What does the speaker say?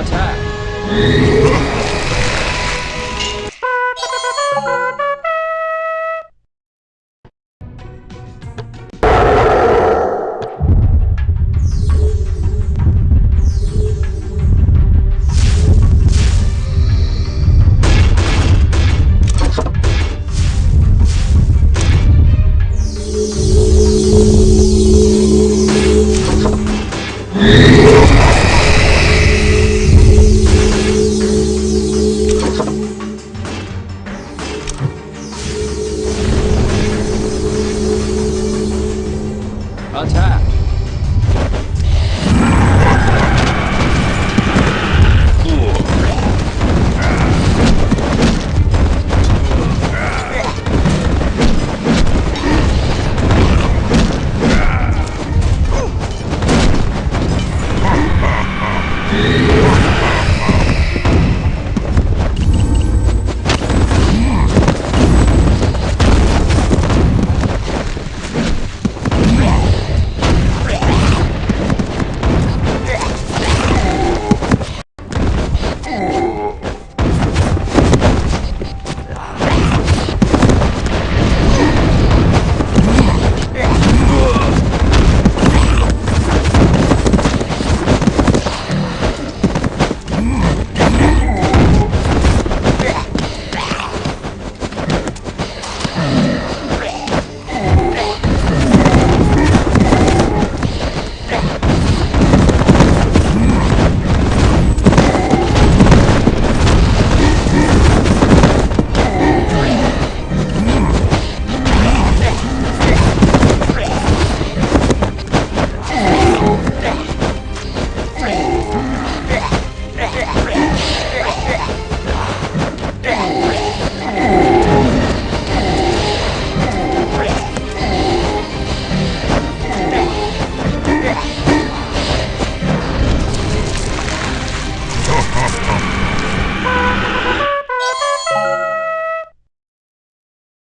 Attack! 然后来。